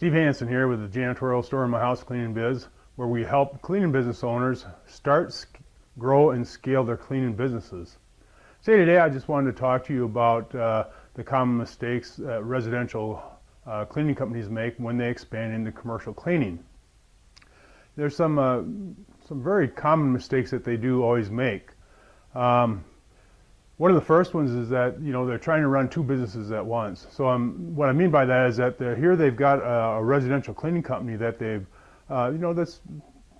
Steve Hansen here with the janitorial store in my house cleaning biz, where we help cleaning business owners start, grow, and scale their cleaning businesses. Say today I just wanted to talk to you about uh, the common mistakes that residential uh, cleaning companies make when they expand into commercial cleaning. There's some uh, some very common mistakes that they do always make. Um, one of the first ones is that you know they're trying to run two businesses at once. So um, what I mean by that is that here they've got a, a, residential cleaning company that they've uh, you know that's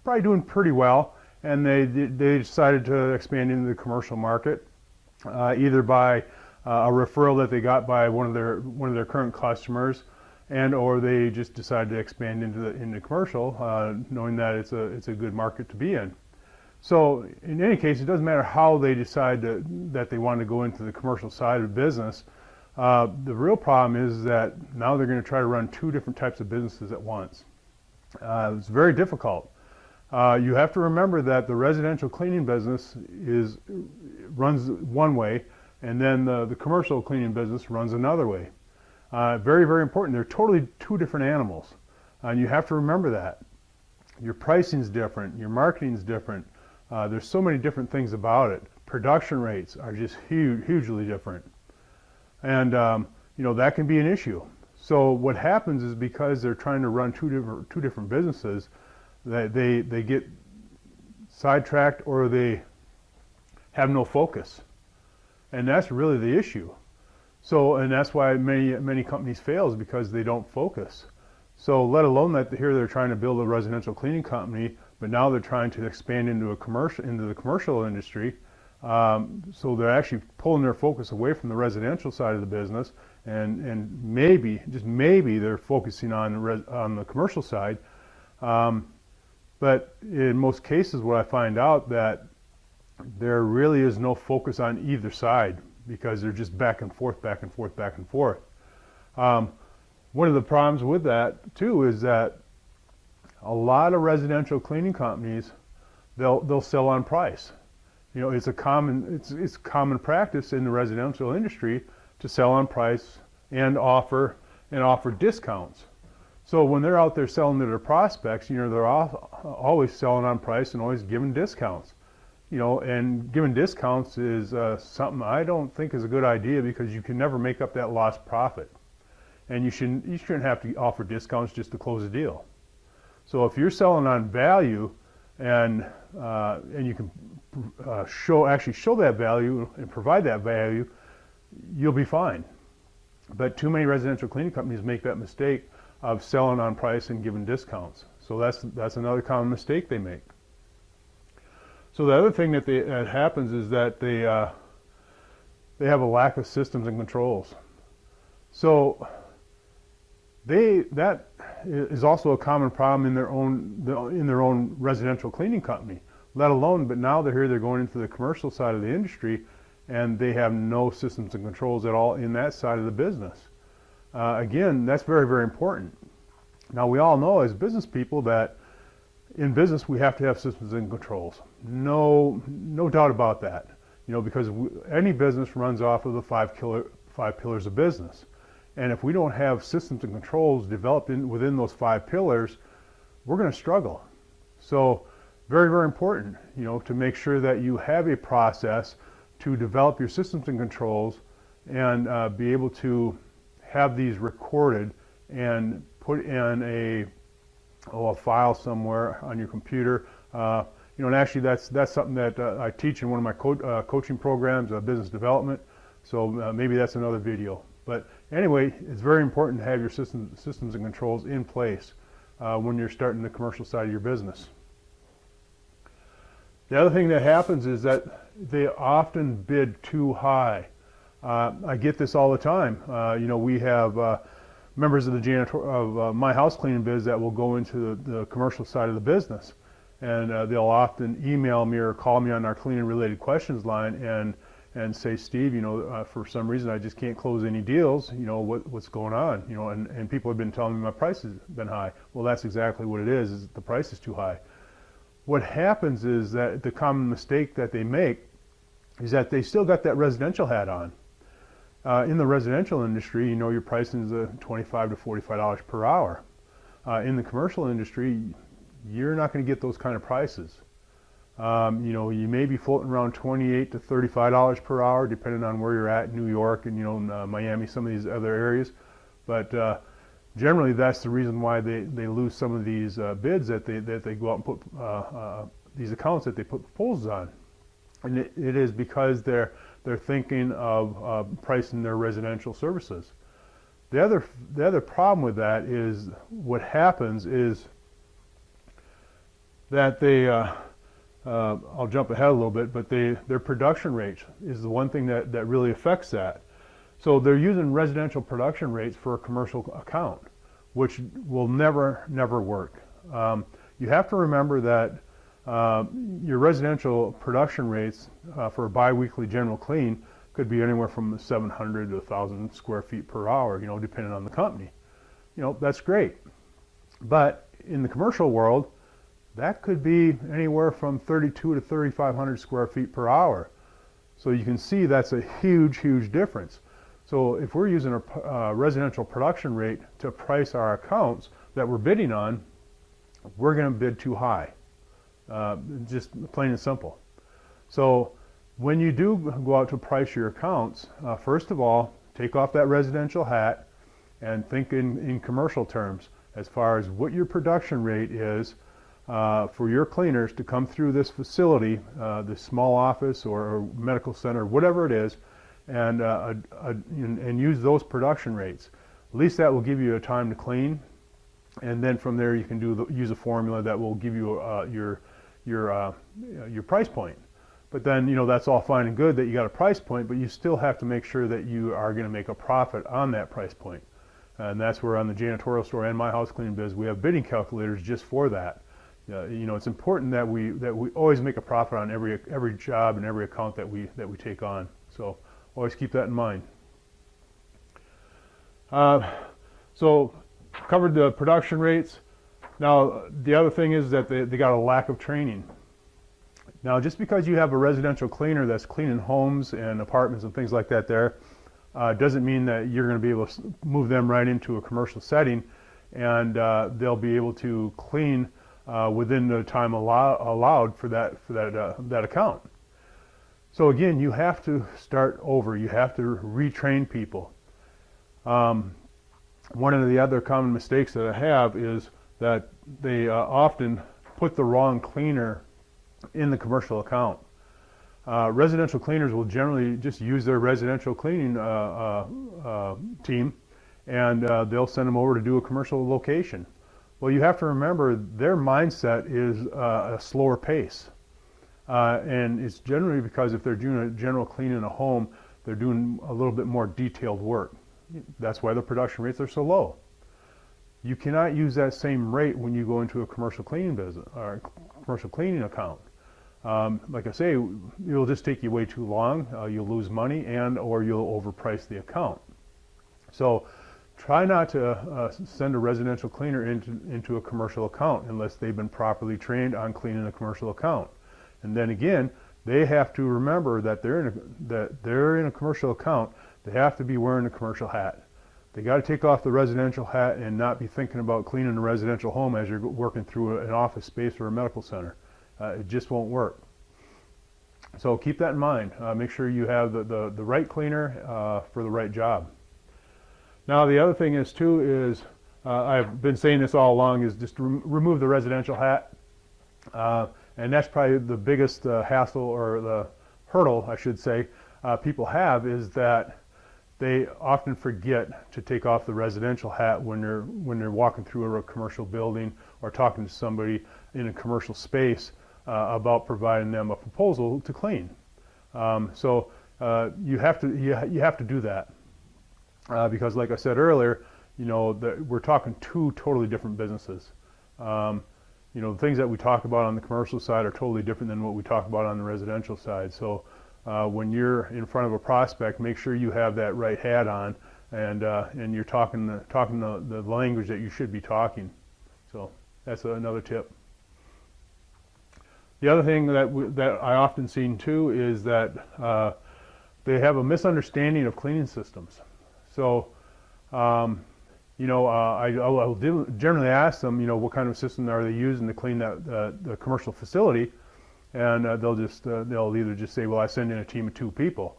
probably doing pretty well, and they they decided to expand into the commercial market, uh, either by uh, a referral that they got by one of their one of their current customers, and or they just decided to expand into the into commercial, uh, knowing that it's a it's a good market to be in. So in any case, it doesn't matter how they decide to, that they want to go into the commercial side of business. Uh, the real problem is that now they're going to try to run two different types of businesses at once. Uh, it's very difficult. Uh, you have to remember that the residential cleaning business is runs one way, and then the, the commercial cleaning business runs another way. Uh, very, very important. They're totally two different animals, and you have to remember that. Your pricing is different. Your marketing is different. Uh, there's so many different things about it. Production rates are just huge, hugely different. And, um, you know, that can be an issue. So what happens is because they're trying to run two different, two different businesses, that they, they get sidetracked or they have no focus. And that's really the issue. So, and that's why many, many companies fail is because they don't focus. So let alone that here they're trying to build a residential cleaning company but now they're trying to expand into a commercial into the commercial industry. Um, so they're actually pulling their focus away from the residential side of the business, and and maybe just maybe they're focusing on on the commercial side. Um, but in most cases, what I find out that there really is no focus on either side because they're just back and forth, back and forth, back and forth. Um, one of the problems with that too is that a lot of residential cleaning companies, they'll they'll sell on price. You know, it's a common it's it's common practice in the residential industry to sell on price and offer and offer discounts. So when they're out there selling to their prospects, you know, they're always selling on price and always giving discounts. You know, and giving discounts is uh, something I don't think is a good idea because you can never make up that lost profit. And you shouldn't you shouldn't have to offer discounts just to close a deal. So if you're selling on value and, uh, and you can uh, show, actually show that value and provide that value, you'll be fine. But too many residential cleaning companies make that mistake of selling on price and giving discounts. So that's, that's another common mistake they make. So the other thing that, they, that happens is that they, uh, they have a lack of systems and controls. So they, that is also a common problem in their own in their own residential cleaning company. Let alone, but now they're here, they're going into the commercial side of the industry, and they have no systems and controls at all in that side of the business. Uh, again, that's very very important. Now we all know as business people that in business we have to have systems and controls. No no doubt about that. You know because we, any business runs off of the five killer five pillars of business. And if we don't have systems and controls developed in, within those five pillars, we're going to struggle. So very, very important, you know, to make sure that you have a process to develop your systems and controls and uh, be able to have these recorded and put in a, oh, a file somewhere on your computer. Uh, you know, and actually that's, that's something that uh, I teach in one of my co uh, coaching programs, uh, business development. So uh, maybe that's another video. But anyway, it's very important to have your system, systems and controls in place uh, when you're starting the commercial side of your business. The other thing that happens is that they often bid too high. Uh, I get this all the time. Uh, you know, we have uh, members of the janitor of uh, my house cleaning biz that will go into the, the commercial side of the business, and uh, they'll often email me or call me on our cleaning related questions line and and say, Steve, you know, uh, for some reason I just can't close any deals. You know, what, what's going on? You know, and, and people have been telling me my price has been high. Well, that's exactly what it is, is the price is too high. What happens is that the common mistake that they make is that they still got that residential hat on. Uh, in the residential industry, you know, your pricing is uh, 25 to $45 per hour. uh, in the commercial industry, you're not going to get those kind of prices. Um, you know, you may be floating around 28 to 35 dollars per hour, depending on where you're at, in New York and you know uh, Miami, some of these other areas. But uh, generally, that's the reason why they, they lose some of these uh, bids that they that they go out and put uh, uh, these accounts that they put proposals on, and it, it is because they're they're thinking of uh, pricing their residential services. The other the other problem with that is what happens is that they uh, I'll jump ahead a little bit, but they, their production rates is the one thing that, that really affects that. So they're using residential production rates for a commercial account, which will never, never work. Um, you have to remember that uh, your residential production rates uh, for a biweekly general clean could be anywhere from 700 to 1,000 square feet per hour, you know, depending on the company. You know, that's great. But in the commercial world, that could be anywhere from 32 to 3,500 square feet per hour. So you can see that's a huge, huge difference. So if we're using a uh, residential production rate to price our accounts that we're bidding on, we're going to bid too high. Uh, just plain and simple. So when you do go out to price your accounts, uh, first of all, take off that residential hat and think in, in commercial terms as far as what your production rate is uh, for your cleaners to come through this facility, uh, this small office or, medical center, whatever it is, and, uh, and, and, use those production rates. At least that will give you a time to clean, and then from there you can do the, use a formula that will give you uh, your your uh, your price point. But then you know that's all fine and good that you got a price point, but you still have to make sure that you are going to make a profit on that price point. And that's where on the janitorial store and my house cleaning biz we have bidding calculators just for that uh, you know, it's important that we that we always make a profit on every every job and every account that we that we take on. So always keep that in mind. Uh, so covered the production rates. Now the other thing is that they, they got a lack of training. Now just because you have a residential cleaner that's cleaning homes and apartments and things like that there, uh, doesn't mean that you're going to be able to move them right into a commercial setting and uh, they'll be able to clean uh, within the time allow, allowed for that for that uh, that account. So again, you have to start over. You have to retrain people. Um, one of the other common mistakes that I have is that they uh, often put the wrong cleaner in the commercial account. Uh, residential cleaners will generally just use their residential cleaning uh, uh, uh team and uh, they'll send them over to do a commercial location. Well, you have to remember their mindset is uh, a slower pace. Uh, and it's generally because if they're doing a general clean in a home, they're doing a little bit more detailed work. That's why the production rates are so low. You cannot use that same rate when you go into a commercial cleaning business or commercial cleaning account. Um, like I say, it'll just take you way too long. Uh, you'll lose money and or you'll overprice the account. So Try not to uh, send a residential cleaner into, into a commercial account unless they've been properly trained on cleaning a commercial account. And then again, they have to remember that they're in a, that they're in a commercial account. They have to be wearing a commercial hat. They got to take off the residential hat and not be thinking about cleaning a residential home as you're working through an office space or a medical center. Uh, it just won't work. So keep that in mind. Uh, make sure you have the, the, the right cleaner uh, for the right job. Now the other thing is too is, uh, I've been saying this all along, is just rem remove the residential hat. Uh, and that's probably the biggest uh, hassle or the hurdle, I should say, uh, people have is that they often forget to take off the residential hat when they're when they're walking through a commercial building or talking to somebody in a commercial space uh, about providing them a proposal to clean. Um, so uh, you have to you, you have to do that uh, because like I said earlier, you know, we're talking two totally different businesses. Um, you know, the things that we talk about on the commercial side are totally different than what we talk about on the residential side. So uh, when you're in front of a prospect, make sure you have that right hat on and, uh, and you're talking, the, talking the, the language that you should be talking. So that's another tip. The other thing that, we, that I often seen too is that uh, they have a misunderstanding of cleaning systems. So, um, you know, uh, I, I'll generally ask them, you know, what kind of system are they using to clean that uh, the commercial facility, and uh, they'll just uh, they'll either just say, well, I send in a team of two people,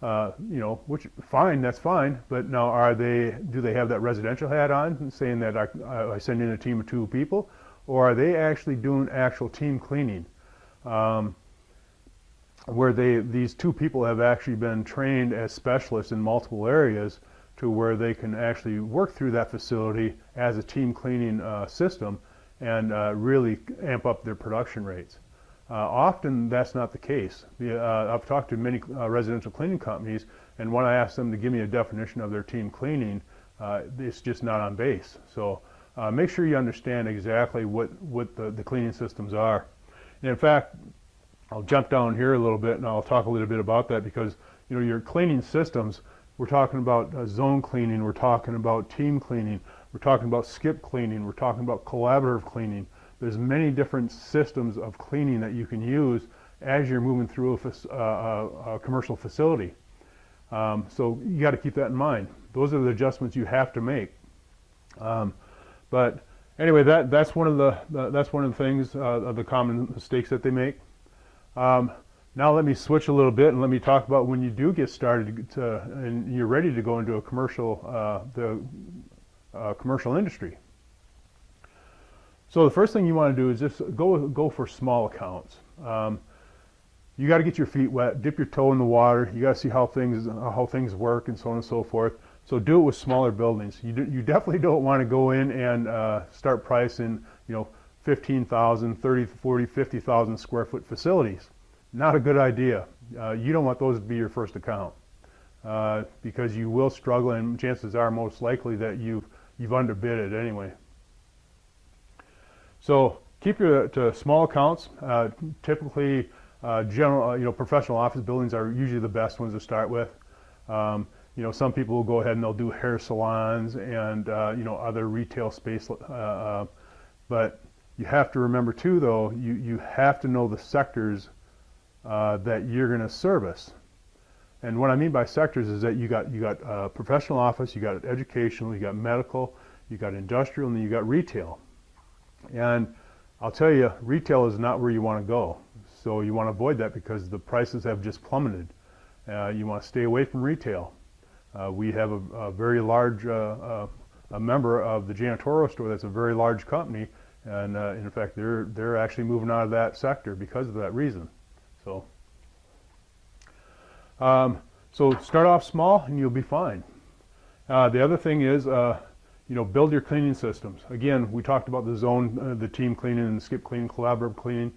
uh, you know, which fine, that's fine, but now are they do they have that residential hat on, saying that I, I send in a team of two people, or are they actually doing actual team cleaning? Um, where they these two people have actually been trained as specialists in multiple areas to where they can actually work through that facility as a team cleaning uh, system and uh, really amp up their production rates. Uh, often that's not the case. The, uh, I've talked to many uh, residential cleaning companies and when I ask them to give me a definition of their team cleaning, uh, it's just not on base. So make sure you understand exactly what, what the, the cleaning systems are. And in fact, I'll jump down here a little bit and I'll talk a little bit about that because you know your cleaning systems we're talking about uh, zone cleaning we're talking about team cleaning we're talking about skip cleaning we're talking about collaborative cleaning. There's many different systems of cleaning that you can use as you're moving through a, uh, a commercial facility. Um, so you got to keep that in mind. Those are the adjustments you have to make. Um, but anyway that that's one of the, the that's one of the things uh, of the common mistakes that they make. Um, now let me switch a little bit and let me talk about when you do get started to, and you're ready to go into a commercial, uh, the uh, commercial industry. So the first thing you want to do is just go go for small accounts. Um, you got to get your feet wet, dip your toe in the water. You got to see how things how things work and so on and so forth. So do it with smaller buildings. You do, you definitely don't want to go in and uh, start pricing you know 15,000, 30, 40, 50,000 square foot facilities. Not a good idea. Uh, you don't want those to be your first account uh, because you will struggle and chances are most likely that you've, you've underbid it anyway. So keep your to small accounts. Uh, typically, uh, general, uh, you know, professional office buildings are usually the best ones to start with. Um, you know, some people will go ahead and they'll do hair salons and uh, you know other retail space, but you have to remember too, though, you, you have to know the sectors uh, that you're going to service. And what I mean by sectors is that you got you got uh, professional office, you got educational, you got medical, you got industrial, and then you got retail. And I'll tell you, retail is not where you want to go. So you want to avoid that because the prices have just plummeted. Uh, you want to stay away from retail. Uh, we have a, a very large uh, uh, a member of the janitorial store that's a very large company and uh, in fact, they're they're actually moving out of that sector because of that reason. So, um, so start off small and you'll be fine. Uh, the other thing is, uh, you know, build your cleaning systems. Again, we talked about the zone, uh, the team cleaning, and the skip cleaning, collaborative cleaning.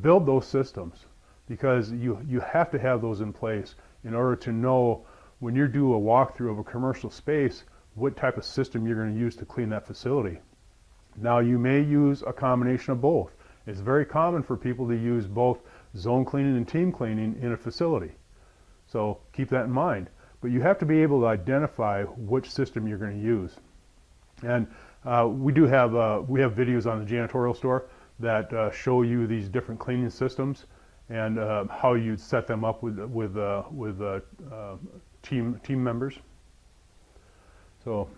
Build those systems because you you have to have those in place in order to know when you do a walkthrough of a commercial space what type of system you're going to use to clean that facility. Now you may use a combination of both. It's very common for people to use both zone cleaning and team cleaning in a facility. So keep that in mind. But you have to be able to identify which system you're going to use. And uh, we do have uh, we have videos on the janitorial store that uh, show you these different cleaning systems and uh, how you'd set them up with with uh, with uh, team team members. So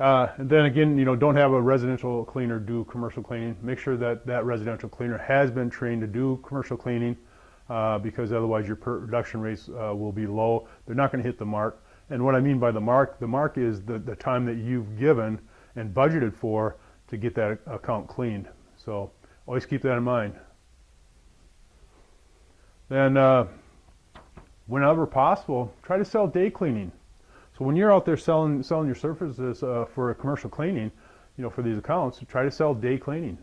uh, and then again, you know, don't have a residential cleaner do commercial cleaning. Make sure that that residential cleaner has been trained to do commercial cleaning uh, because otherwise your production rates uh, will be low. They're not going to hit the mark. And what I mean by the mark, the mark is the, the time that you've given and budgeted for to get that account cleaned. So always keep that in mind. Then uh, whenever possible, try to sell day cleaning. So when you're out there selling selling your surfaces uh, for a commercial cleaning, you know, for these accounts, try to sell day cleaning.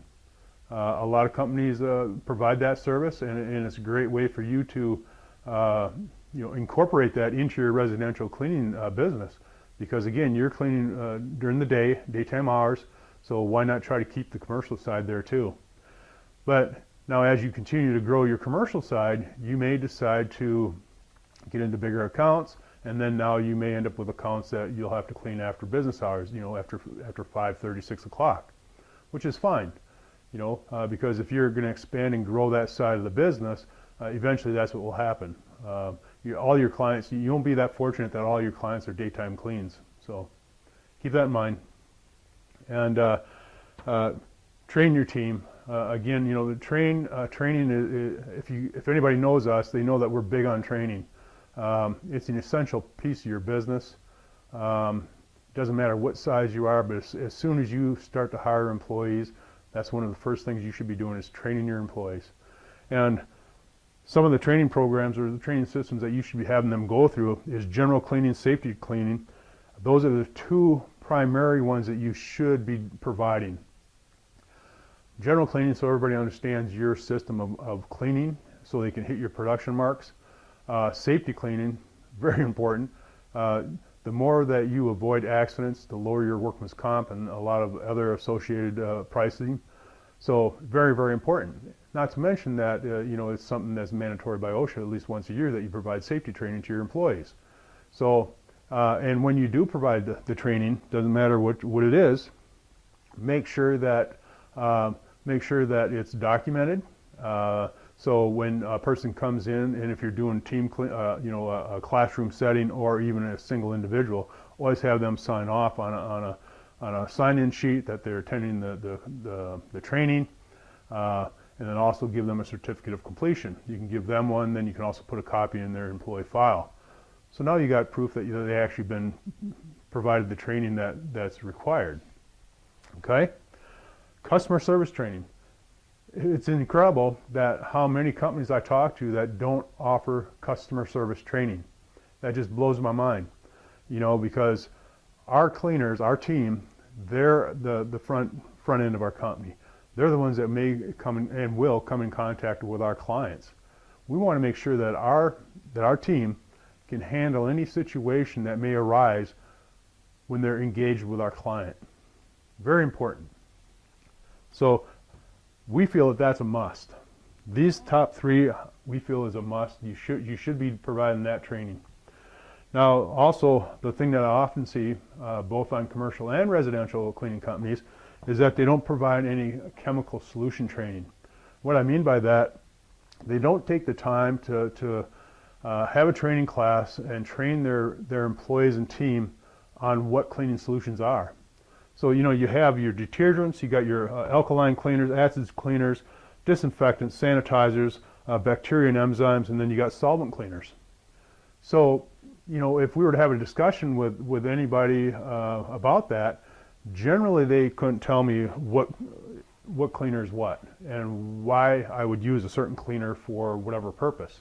Uh, a lot of companies uh, provide that service, and, and, it's a great way for you to, uh, you know, incorporate that into your residential cleaning uh, business. Because again, you're cleaning uh, during the day, daytime hours, so why not try to keep the commercial side there too? But now, as you continue to grow your commercial side, you may decide to get into bigger accounts and then now you may end up with accounts that you'll have to clean after business hours, you know, after after 5:30, 6 o'clock, which is fine, you know, uh, because if you're going to expand and grow that side of the business, uh, eventually that's what will happen. Uh, you, all your clients, you won't be that fortunate that all your clients are daytime cleans. So keep that in mind. And uh, uh, train your team. Uh, again, you know, the train training. Is, if you if anybody knows us, they know that we're big on training. Um, it's an essential piece of your business. Um, doesn't matter what size you are, but as, as, soon as you start to hire employees, that's one of the first things you should be doing is training your employees. And some of the training programs or the training systems that you should be having them go through is general cleaning, safety cleaning. Those are the two primary ones that you should be providing. General cleaning so everybody understands your system of, of cleaning so they can hit your production marks. Uh, safety cleaning, very important. Uh, the more that you avoid accidents, the lower your workman's comp and a lot of other associated uh, pricing. So very, very important. Not to mention that, uh, you know, it's something that's mandatory by OSHA at least once a year that you provide safety training to your employees. So, uh, and when you do provide the, the, training, doesn't matter what, what it is, make sure that, uh, make sure that it's documented. Uh, so when a person comes in, and if you're doing team, uh, you know, a, a, classroom setting or even a single individual, always have them sign off on a, on a, on a sign-in sheet that they're attending the, the, the, the training, uh, and then also give them a certificate of completion. You can give them one, then you can also put a copy in their employee file. So now you got proof that you know, they actually been provided the training that, that's required. Okay? Customer service training it's incredible that how many companies I talk to that don't offer customer service training. That just blows my mind, you know, because our cleaners, our team, they're the, the front, front end of our company. They're the ones that may come in, and will come in contact with our clients. We want to make sure that our, that our team can handle any situation that may arise when they're engaged with our client. Very important. So we feel that that's a must. These top three we feel is a must. You should you should be providing that training. Now, also the thing that I often see, uh, both on commercial and residential cleaning companies, is that they don't provide any chemical solution training. What I mean by that, they don't take the time to, to uh, have a training class and train their, their employees and team on what cleaning solutions are. So, you know, you have your detergents, you got your uh, alkaline cleaners, acids cleaners, disinfectants, sanitizers, uh, bacteria and enzymes, and then you got solvent cleaners. So, you know, if we were to have a discussion with, with anybody uh, about that, generally they couldn't tell me what, what cleaner is what and why I would use a certain cleaner for whatever purpose.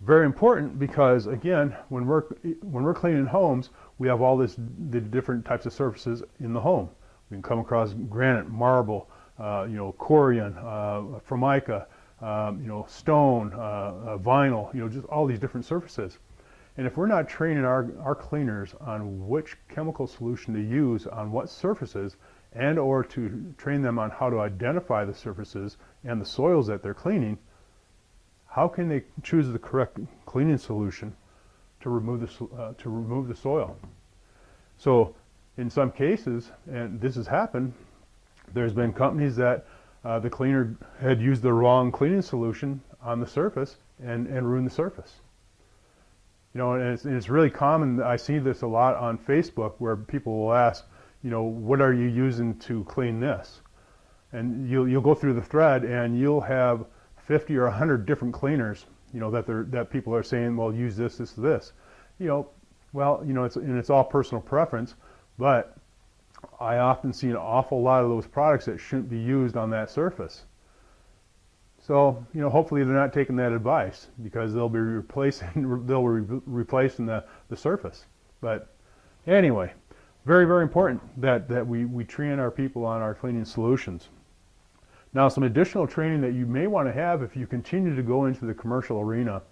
Very important because, again, when we're, when we're cleaning homes, we have all this the different types of surfaces in the home. We can come across granite, marble, uh, you know, corian, uh, formica, um, you know, stone, uh, uh, vinyl, you know, just all these different surfaces. And if we're not training our, our cleaners on which chemical solution to use on what surfaces and or to train them on how to identify the surfaces and the soils that they're cleaning, how can they choose the correct cleaning solution to remove the, uh, to remove the soil. So in some cases, and this has happened, there's been companies that uh, the cleaner had used the wrong cleaning solution on the surface and, and ruined the surface. You know, and it's, and it's really common, I see this a lot on Facebook where people will ask, you know, what are you using to clean this? And you'll, you'll go through the thread and you'll have 50 or 100 different cleaners you know, that they're, that people are saying, well, use this, this, this. You know, well, you know, it's, and it's all personal preference, but I often see an awful lot of those products that shouldn't be used on that surface. So, you know, hopefully they're not taking that advice because they'll be replacing, they'll be replacing the, the surface. But anyway, very, very important that, that we, we train our people on our cleaning solutions. Now some additional training that you may want to have if you continue to go into the commercial arena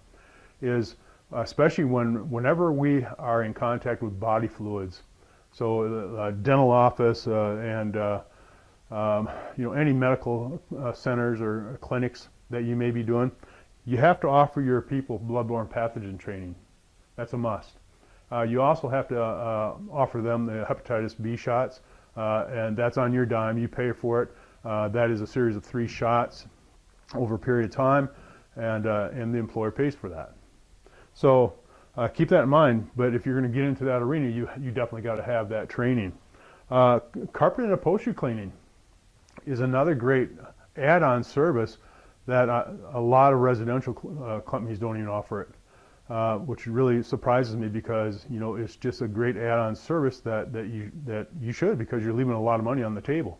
is especially when whenever we are in contact with body fluids. So uh, uh dental office uh, and uh, um, you know any medical uh, centers or clinics that you may be doing, you have to offer your people bloodborne pathogen training. That's a must. Uh, you also have to offer them the hepatitis B shots, and that's on your dime. You pay for it. Uh, that is a series of three shots over a period of time, and, uh, and the employer pays for that. So uh, keep that in mind. But if you're going to get into that arena, you you definitely got to have that training. Carpet and upholstery cleaning is another great add-on service that a lot of residential uh, companies don't even offer it. Uh, which really surprises me because you know it's just a great add-on service that that you that you should because you're leaving a lot of money on the table.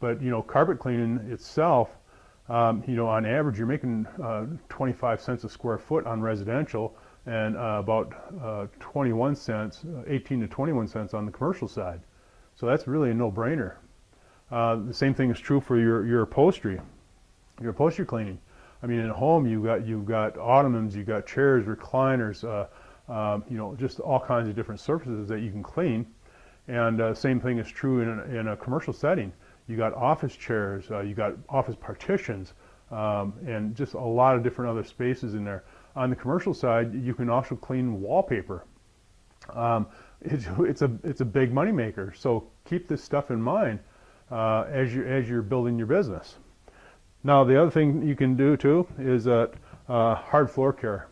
But you know, carpet cleaning itself, um, you know, on average you're making uh, 25 cents a square foot on residential and uh, about uh, 21 cents, 18 to 21 cents on the commercial side. So that's really a no-brainer. the same thing is true for your your upholstery, your upholstery cleaning. I mean, in a home, you got you've got ottomans, you've got chairs, recliners, uh, um, you know, just all kinds of different surfaces that you can clean. And uh, same thing is true in in a commercial setting. You got office chairs, uh, you got office partitions, um, and just a lot of different other spaces in there. On the commercial side, you can also clean wallpaper. Um, it's, it's a it's a big money maker. So keep this stuff in mind uh, as you as you're building your business. Now the other thing you can do too is uh, uh, hard floor care.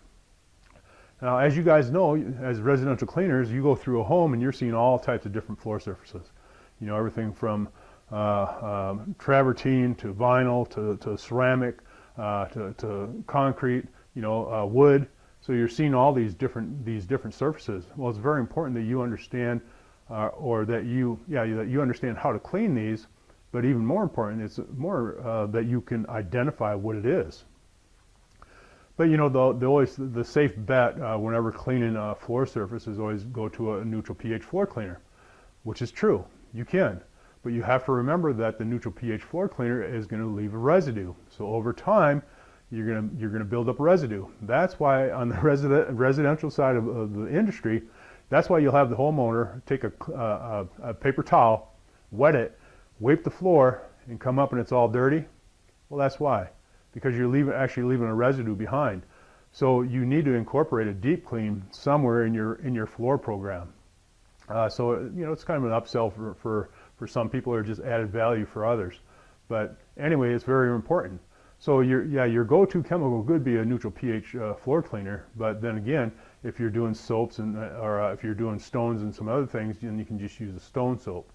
Now as you guys know, as residential cleaners, you go through a home and you're seeing all types of different floor surfaces. You know, everything from um, travertine to vinyl to, to ceramic uh, to, to, concrete, you know, uh, wood. So you're seeing all these different these different surfaces. Well, it's very important that you understand uh, or that you yeah that you understand how to clean these but even more important, it's more uh, that you can identify what it is. But you know, the, the always the safe bet uh, whenever cleaning a floor surface is always go to a neutral pH floor cleaner, which is true. You can, but you have to remember that the neutral pH floor cleaner is going to leave a residue. So over time, you're going to you're going to build up residue. That's why on the resident, residential side of, of, the industry, that's why you'll have the homeowner take a, uh, a, a paper towel, wet it, wipe the floor and come up and it's all dirty, well, that's why. Because you're leaving, actually leaving a residue behind. So you need to incorporate a deep clean somewhere in your in your floor program. Uh, so you know it's kind of an upsell for, for for some people or just added value for others. But anyway, it's very important. So your yeah your go-to chemical could be a neutral pH uh, floor cleaner. But then again, if you're doing soaps and uh, or uh, if you're doing stones and some other things, then you can just use a stone soap.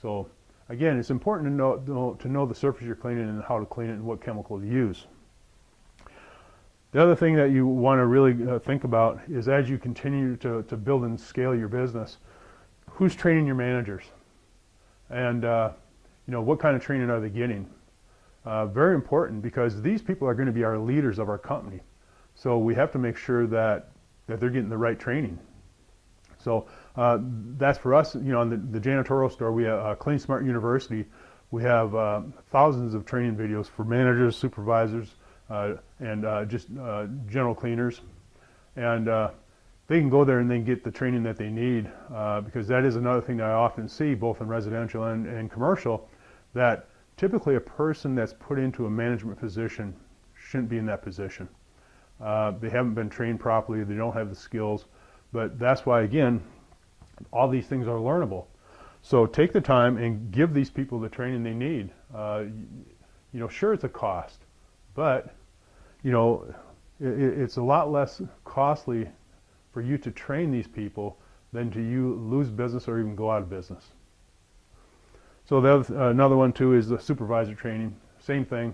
So Again, it's important to know, to know the surface you're cleaning and how to clean it and what chemical to use. The other thing that you want to really uh, think about is as you continue to, to build and scale your business, who's training your managers? And uh, you know, what kind of training are they getting? Uh, very important because these people are going to be our leaders of our company. So we have to make sure that, that they're getting the right training. So uh, that's for us, you know, in the, the janitorial store, we have uh, Clean Smart University. We have uh, thousands of training videos for managers, supervisors, uh, and uh, just uh, general cleaners. And they can go there and then get the training that they need because that is another thing that I often see both in residential and, and commercial that typically a person that's put into a management position shouldn't be in that position. they haven't been trained properly, they don't have the skills, but that's why, again, all these things are learnable. So take the time and give these people the training they need. Uh, you know, sure, it's a cost, but, you know, it, it's a lot less costly for you to train these people than to you lose business or even go out of business. So the uh, another one too is the supervisor training. Same thing.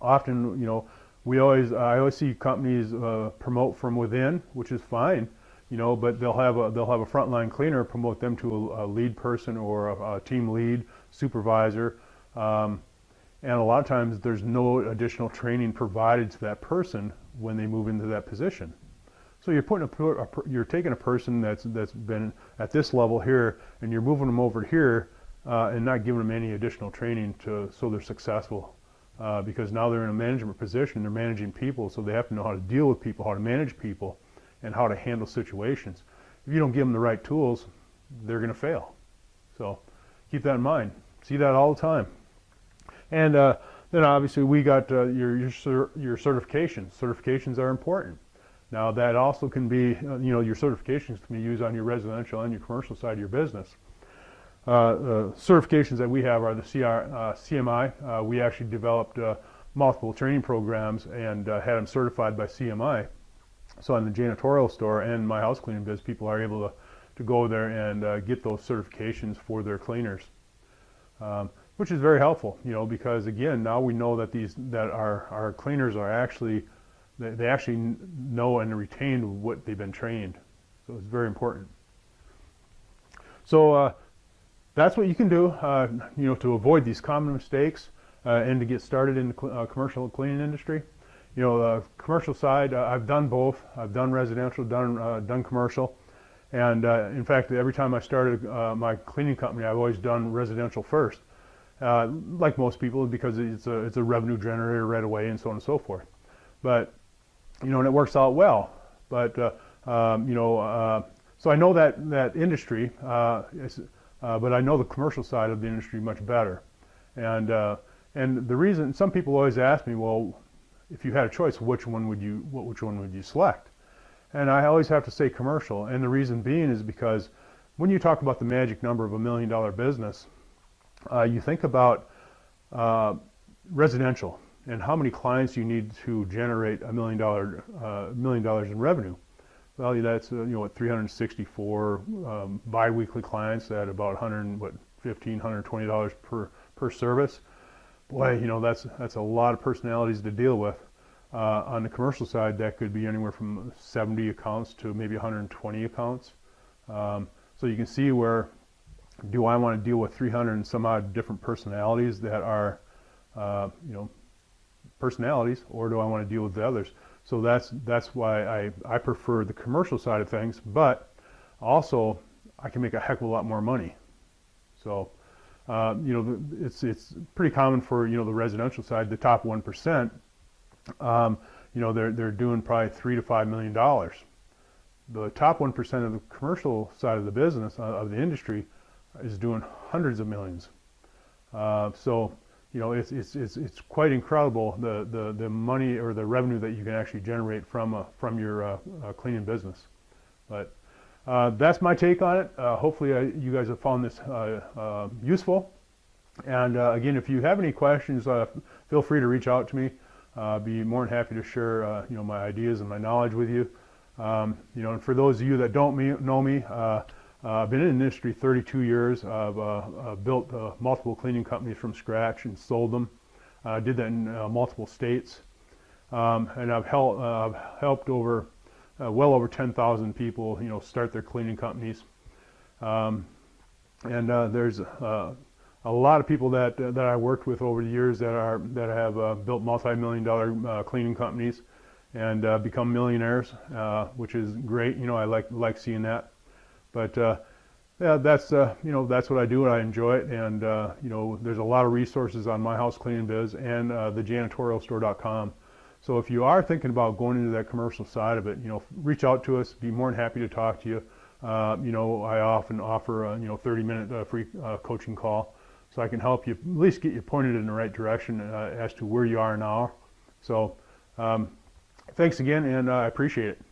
Often, you know, we always I always see companies uh, promote from within, which is fine you know, but they'll have a they'll have a frontline cleaner promote them to a, a lead person or a, a, team lead supervisor, um, and a lot of times there's no additional training provided to that person when they move into that position. So you're putting a, a you're taking a person that's that's been at this level here, and you're moving them over here, uh, and not giving them any additional training to so they're successful. Uh, because now they're in a management position, they're managing people, so they have to know how to deal with people, how to manage people and how to handle situations. If you don't give them the right tools, they're going to fail. So keep that in mind. See that all the time. And uh, then obviously we got uh, your, your, your certifications. Certifications are important. Now that also can be, uh, you know, your certifications can be used on your residential and your commercial side of your business. Uh, the certifications that we have are the CR, uh, CMI. Uh, we actually developed multiple training programs and had them certified by CMI. So in the janitorial store and my house cleaning biz, people are able to, to go there and uh, get those certifications for their cleaners, um, which is very helpful, you know, because again, now we know that these that our our cleaners are actually they, they actually know and retain what they've been trained. So it's very important. So uh, that's what you can do, uh, you know, to avoid these common mistakes uh, and to get started in the cl uh, commercial cleaning industry. You know, the commercial side, uh, I've done both. I've done residential, done uh, done commercial, and in fact, every time I started my cleaning company, I've always done residential first, like most people, because it's a it's a revenue generator right away, and so on and so forth. But you know, and it works out well. But um, you know, so I know that that industry. Is, uh, but I know the commercial side of the industry much better. And, uh, and the reason, some people always ask me, well, if you had a choice, which one would you, which one would you select? And I always have to say commercial. And the reason being is because when you talk about the magic number of a million dollar business, uh, you think about uh, residential and how many clients do you need to generate a million dollar, uh, million dollars in revenue. Well, that's uh, you know what 364 um, biweekly clients at about 100 what 15 120 dollars per per service. Boy, you know that's that's a lot of personalities to deal with. Uh, on the commercial side, that could be anywhere from 70 accounts to maybe 120 accounts. Um, so you can see where do I want to deal with 300 and some odd different personalities that are, uh, you know, personalities, or do I want to deal with the others? So that's that's why I, I prefer the commercial side of things, but also I can make a heck of a lot more money. So uh, you know it's it's pretty common for you know the residential side, the top one percent. Um, you know they're they're doing probably three to five million dollars. The top one percent of the commercial side of the business uh, of the industry is doing hundreds of millions. Uh, so you know, it's, it's, it's, it's quite incredible the, the, the money or the revenue that you can actually generate from, uh, from your uh, uh, cleaning business. But uh, that's my take on it. Uh, hopefully you guys have found this useful. And again, if you have any questions, feel free to reach out to me. I'll be more than happy to share, you know, my ideas and my knowledge with you. Um, you know, and for those of you that don't me, know me, I've been in the industry 32 years. I've uh, uh, built uh, multiple cleaning companies from scratch and sold them. I did that in uh, multiple states. Um, and I've, hel I've, helped over, well over 10,000 people, you know, start their cleaning companies. Um, and there's a lot of people that that I worked with over the years that are that have built multi-million dollar cleaning companies and become millionaires, which is great. You know, I like like seeing that. But uh, yeah, that's uh, you know that's what I do and I enjoy it. And uh, you know, there's a lot of resources on my house cleaning biz and uh, the janitorialstore.com. So if you are thinking about going into that commercial side of it, you know, reach out to us. Be more than happy to talk to you. Uh, you know, I often offer a you know 30 minute uh, free coaching call, so I can help you at least get you pointed in the right direction as to where you are now. So, um, thanks again, and I appreciate it.